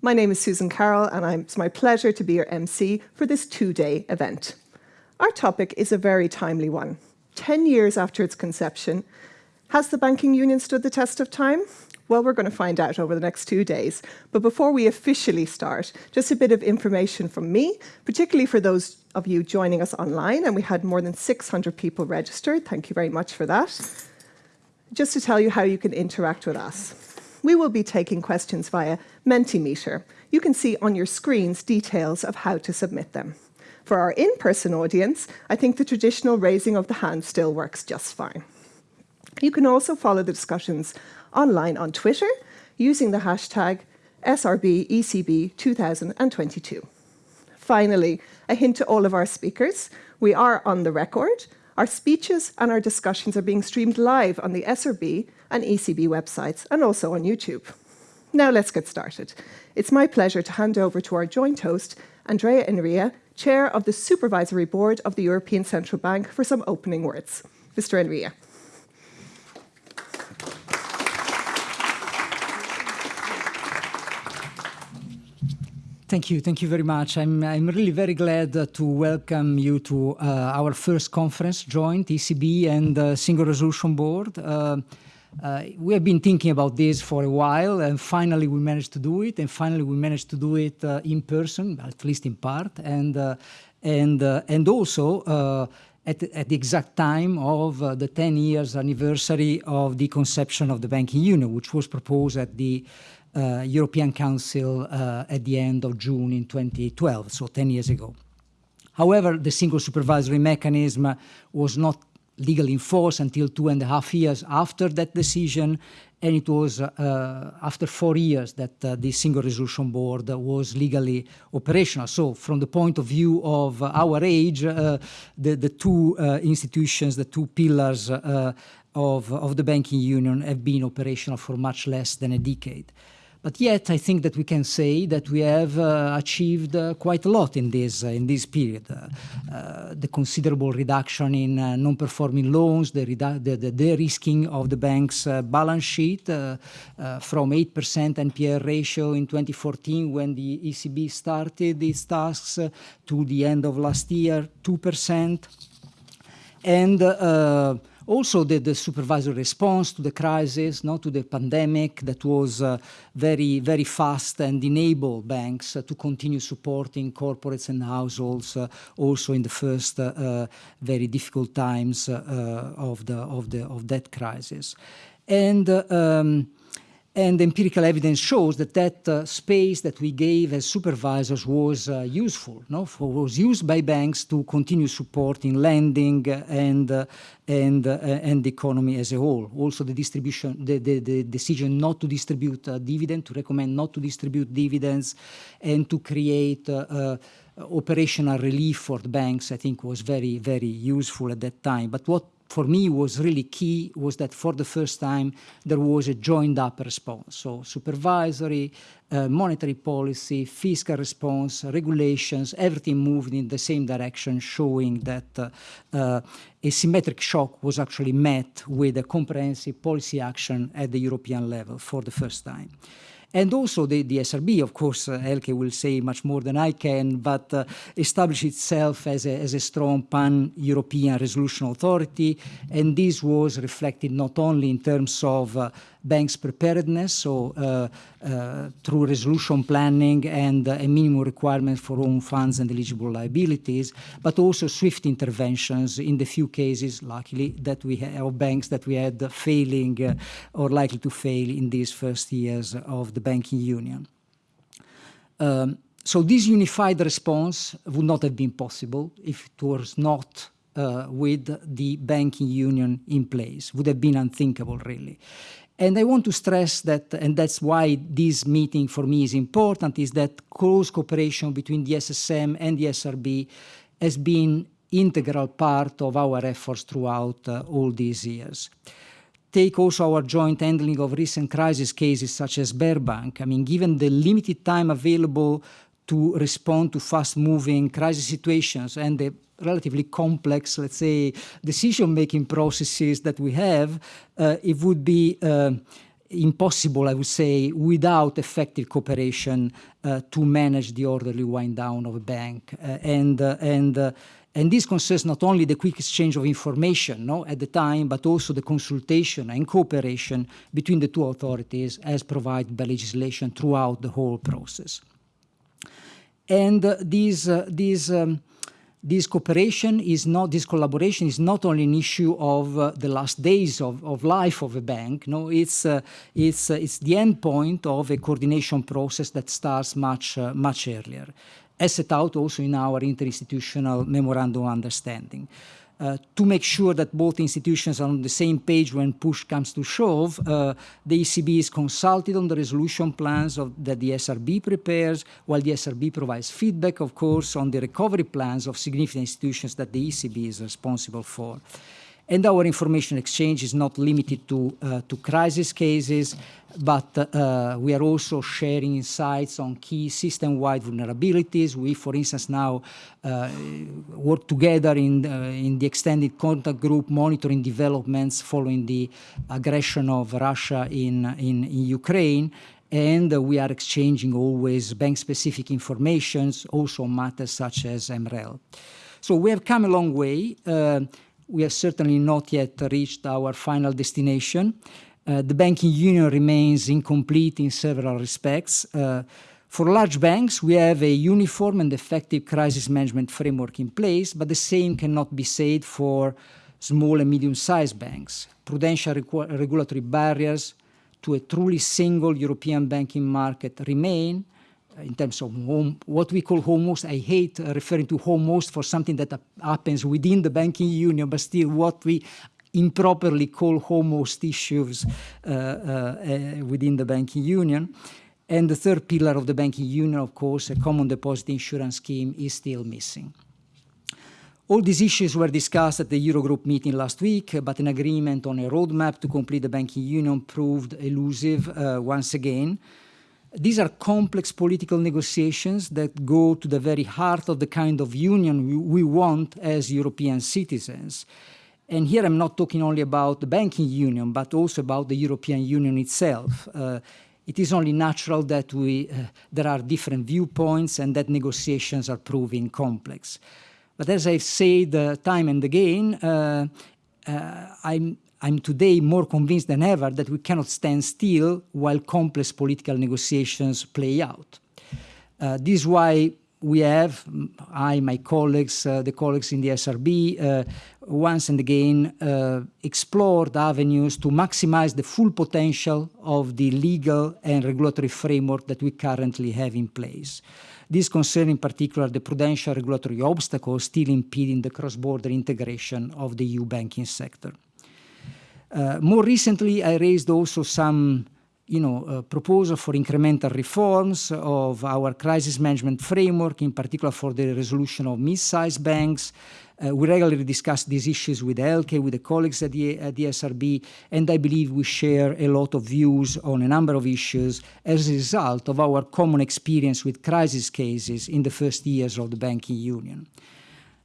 My name is Susan Carroll, and it's my pleasure to be your MC for this two-day event. Our topic is a very timely one. 10 years after its conception, has the banking union stood the test of time? Well, we're going to find out over the next two days. But before we officially start, just a bit of information from me, particularly for those of you joining us online, and we had more than 600 people registered. Thank you very much for that. Just to tell you how you can interact with us. We will be taking questions via Mentimeter. You can see on your screens details of how to submit them. For our in-person audience, I think the traditional raising of the hand still works just fine. You can also follow the discussions online on Twitter using the hashtag SRBECB2022. Finally, a hint to all of our speakers, we are on the record. Our speeches and our discussions are being streamed live on the SRB and ECB websites and also on YouTube. Now let's get started. It's my pleasure to hand over to our joint host, Andrea Enria, Chair of the Supervisory Board of the European Central Bank, for some opening words. Mr. Enria. Thank you. Thank you very much. I'm, I'm really very glad uh, to welcome you to uh, our first conference, joint ECB and uh, Single Resolution Board. Uh, uh, we have been thinking about this for a while, and finally we managed to do it, and finally we managed to do it uh, in person, at least in part, and, and, and also at, at, the exact time of the 10 years anniversary of the conception of the banking union, which was proposed at the uh, European Council uh, at the end of June in 2012, so 10 years ago. However, the single supervisory mechanism was not legally enforced until two and a half years after that decision, and it was uh, after four years that uh, the single resolution board was legally operational. So from the point of view of our age, uh, the, the two institutions, the two pillars of, of the banking union have been operational for much less than a decade. But yet, I think that we can say that we have uh, achieved uh, quite a lot in this uh, in this period. Uh, uh, the considerable reduction in uh, non-performing loans, the, de-risking of the bank's balance sheet from 8% NPL ratio in 2014 when the ECB started its tasks to the end of last year, 2%. And also the, the supervisory response to the crisis, not to the pandemic that was uh, very, very fast and enabled banks uh, to continue supporting corporates and households uh, also in the first uh, uh, very difficult times uh, of, the, of, the, of that crisis. And um, and empirical evidence shows that that uh, space that we gave as supervisors was uh, useful, no? For, was used by banks to continue supporting lending and, uh, and, uh, and the economy as a whole. Also the distribution, the, the, the decision not to distribute uh, dividend, to recommend not to distribute dividends and to create uh, operational relief for the banks, I think was very, very useful at that time. But what for me was really key was that for the first time there was a joined up response. So supervisory, uh, monetary policy, fiscal response, regulations, everything moved in the same direction, showing that uh, uh, a symmetric shock was actually met with a comprehensive policy action at the European level for the first time. And also the, the SRB, of course, uh, Elke will say much more than I can, but uh, established itself as a, as a strong pan-European resolution authority. And this was reflected not only in terms of uh, banks' preparedness, so uh, uh, through resolution planning and uh, a minimum requirement for own funds and eligible liabilities, but also swift interventions in the few cases, luckily, that we have, banks that we had failing uh, or likely to fail in these first years of the banking union. Um, so this unified response would not have been possible if it was not uh, with the banking union in place, would have been unthinkable, really. And I want to stress that, and that's why this meeting for me is important, is that close cooperation between the SSM and the SRB has been integral part of our efforts throughout uh, all these years. Take also our joint handling of recent crisis cases such as Sberbank. I mean, given the limited time available to respond to fast-moving crisis situations and the relatively complex, let's say, decision-making processes that we have, uh, it would be uh, impossible, I would say, without effective cooperation uh, to manage the orderly wind down of a bank. Uh, and uh, and uh, and this concerns not only the quick exchange of information no, at the time, but also the consultation and cooperation between the two authorities as provided by legislation throughout the whole process. And uh, these, uh, um, this cooperation is not, this collaboration is not only an issue of uh, the last days of, of life of a bank, no, it's, uh, it's, uh, it's the end point of a coordination process that starts much, uh, much earlier, as set out also in our interinstitutional memorandum understanding uh, to make sure that both institutions are on the same page when push comes to shove, uh, the ECB is consulted on the resolution plans of, that the SRB prepares, while the SRB provides feedback, of course, on the recovery plans of significant institutions that the ECB is responsible for. And our information exchange is not limited to, uh, to crisis cases, but uh, we are also sharing insights on key system-wide vulnerabilities. We, for instance, now uh, work together in, uh, in the extended contact group monitoring developments following the aggression of Russia in, in, in Ukraine and uh, we are exchanging always bank-specific informations, also matters such as MREL. So we have come a long way. We have certainly not yet reached our final destination. Uh, the banking union remains incomplete in several respects. Uh, for large banks, we have a uniform and effective crisis management framework in place, but the same cannot be said for small and medium-sized banks. Prudential regulatory barriers to a truly single European banking market remain, in terms of home, what we call home-host. I hate uh, referring to home-host for something that happens within the banking union, but still what we improperly call home-host issues uh, uh, within the banking union. And the third pillar of the banking union, of course, a common deposit insurance scheme is still missing. All these issues were discussed at the Eurogroup meeting last week, but an agreement on a roadmap to complete the banking union proved elusive uh, once again. These are complex political negotiations that go to the very heart of the kind of union we, want as European citizens. And here I'm not talking only about the banking union, but also about the European Union itself. Uh, it is only natural that we, uh, there are different viewpoints and that negotiations are proving complex. But as I've said uh, time and again, uh, uh, I'm, I'm today more convinced than ever that we cannot stand still while complex political negotiations play out. Uh, this is why we have, I, my colleagues, uh, the colleagues in the SRB, uh, once and again uh, explored avenues to maximize the full potential of the legal and regulatory framework that we currently have in place. This concerns in particular the prudential regulatory obstacles still impeding the cross-border integration of the EU banking sector. Uh, more recently, I raised also some you know, uh, proposal for incremental reforms of our crisis management framework, in particular for the resolution of mid-sized banks. Uh, we regularly discuss these issues with Elke, with the colleagues at the, at the SRB, and I believe we share a lot of views on a number of issues as a result of our common experience with crisis cases in the first years of the banking union.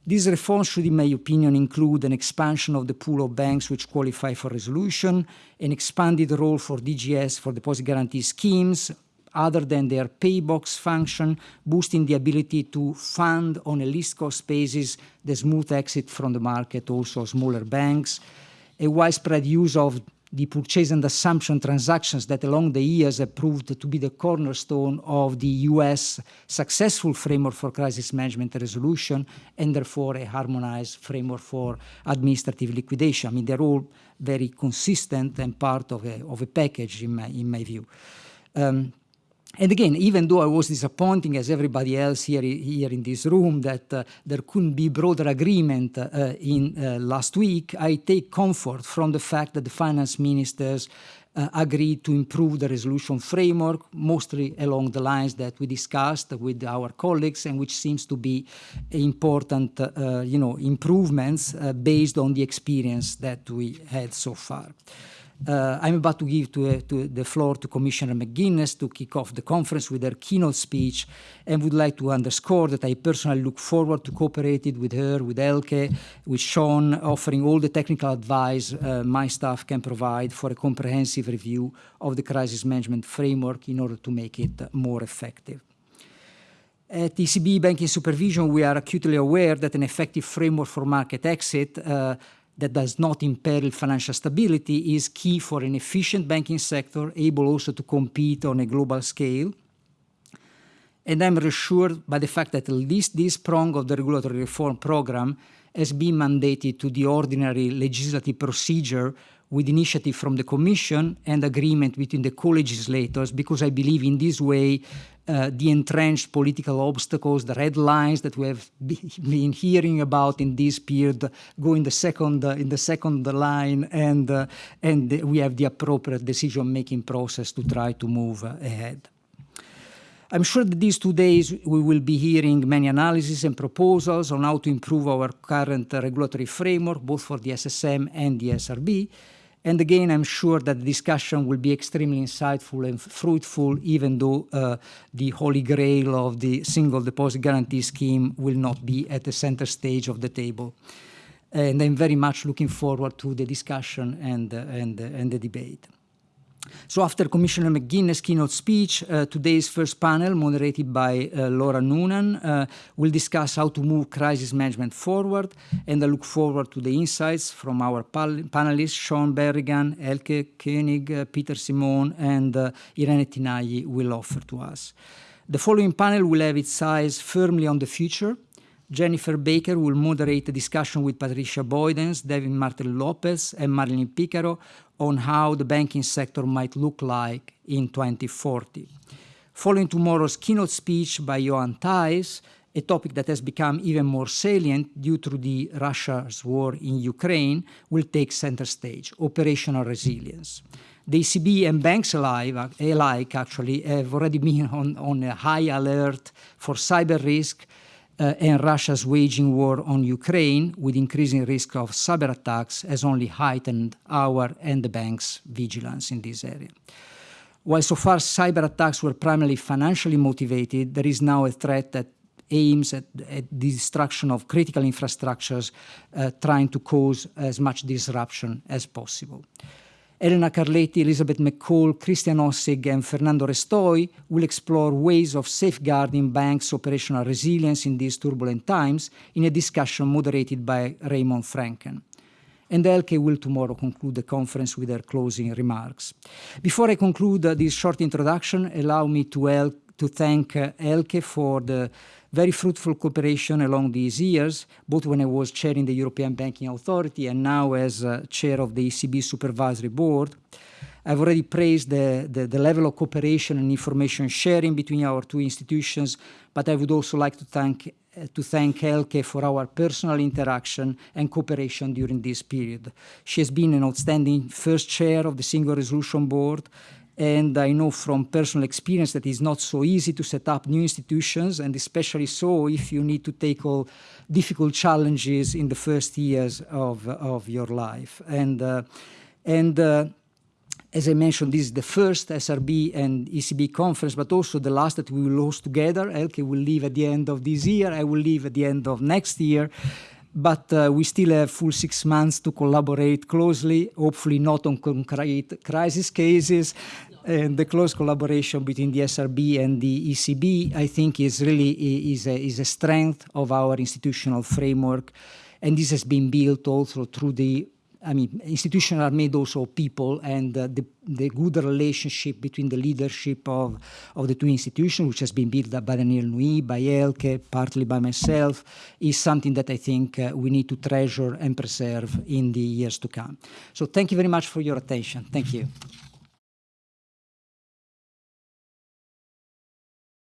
These reforms should, in my opinion, include an expansion of the pool of banks which qualify for resolution, an expanded role for DGS for deposit guarantee schemes, other than their paybox function, boosting the ability to fund on a least cost basis the smooth exit from the market, also smaller banks, a widespread use of the purchase and assumption transactions that along the years have proved to be the cornerstone of the US successful framework for crisis management resolution, and therefore a harmonized framework for administrative liquidation. I mean, they're all very consistent and part of a, of a package in my, in my view. Um, and again, even though I was disappointing as everybody else here, here in this room that uh, there couldn't be broader agreement uh, in uh, last week, I take comfort from the fact that the finance ministers uh, agreed to improve the resolution framework, mostly along the lines that we discussed with our colleagues and which seems to be important, uh, you know, improvements uh, based on the experience that we had so far. Uh, I'm about to give to, uh, to the floor to Commissioner McGuinness to kick off the conference with her keynote speech and would like to underscore that I personally look forward to cooperating with her, with Elke, with Sean, offering all the technical advice uh, my staff can provide for a comprehensive review of the crisis management framework in order to make it more effective. At ECB Banking Supervision, we are acutely aware that an effective framework for market exit uh, that does not imperil financial stability is key for an efficient banking sector, able also to compete on a global scale. And I'm reassured by the fact that at least this prong of the regulatory reform program has been mandated to the ordinary legislative procedure with initiative from the Commission and agreement between the co-legislators, because I believe in this way uh, the entrenched political obstacles, the red lines that we have been hearing about in this period go in the second, uh, in the second line, and, uh, and we have the appropriate decision-making process to try to move ahead. I'm sure that these two days we will be hearing many analyses and proposals on how to improve our current regulatory framework, both for the SSM and the SRB. And again, I'm sure that the discussion will be extremely insightful and fruitful, even though uh, the holy grail of the single deposit guarantee scheme will not be at the center stage of the table. And I'm very much looking forward to the discussion and, uh, and, uh, and the debate. So after Commissioner McGuinness' keynote speech, uh, today's first panel, moderated by uh, Laura Noonan, uh, will discuss how to move crisis management forward, and I look forward to the insights from our panelists, Sean Berrigan, Elke Koenig, uh, Peter Simon, and uh, Irene Tinagli will offer to us. The following panel will have its eyes firmly on the future, Jennifer Baker will moderate a discussion with Patricia Boydens, David Martin Lopez, and Marilyn Picaro on how the banking sector might look like in 2040. Following tomorrow's keynote speech by Johan Thijs, a topic that has become even more salient due to the Russia's war in Ukraine, will take center stage, operational resilience. The ECB and banks alike, actually have already been on, on a high alert for cyber risk uh, and Russia's waging war on Ukraine with increasing risk of cyber attacks has only heightened our and the bank's vigilance in this area. While so far cyber attacks were primarily financially motivated, there is now a threat that aims at, at the destruction of critical infrastructures, uh, trying to cause as much disruption as possible. Elena Carletti, Elizabeth McCaul, Christian Ossig, and Fernando Restoy will explore ways of safeguarding banks' operational resilience in these turbulent times in a discussion moderated by Raymond Franken. And Elke will tomorrow conclude the conference with her closing remarks. Before I conclude this short introduction, allow me to, to thank uh, Elke for the very fruitful cooperation along these years, both when I was chairing the European Banking Authority and now as uh, chair of the ECB Supervisory Board. I've already praised the, the, the, level of cooperation and information sharing between our two institutions, but I would also like to thank, uh, to thank Elke for our personal interaction and cooperation during this period. She has been an outstanding first chair of the Single Resolution Board and I know from personal experience that it's not so easy to set up new institutions, and especially so if you need to tackle difficult challenges in the first years of, of your life. And, uh, and uh, as I mentioned, this is the first SRB and ECB conference, but also the last that we will host together. Elke will leave at the end of this year. I will leave at the end of next year but uh, we still have full six months to collaborate closely, hopefully not on concrete crisis cases. And the close collaboration between the SRB and the ECB, I think, is really is a, is a strength of our institutional framework. And this has been built also through the I mean, institutions are made also of people, and uh, the, the good relationship between the leadership of, of the two institutions, which has been built up by Danièle Nouy, by Elke, partly by myself, is something that I think uh, we need to treasure and preserve in the years to come. So thank you very much for your attention. Thank you.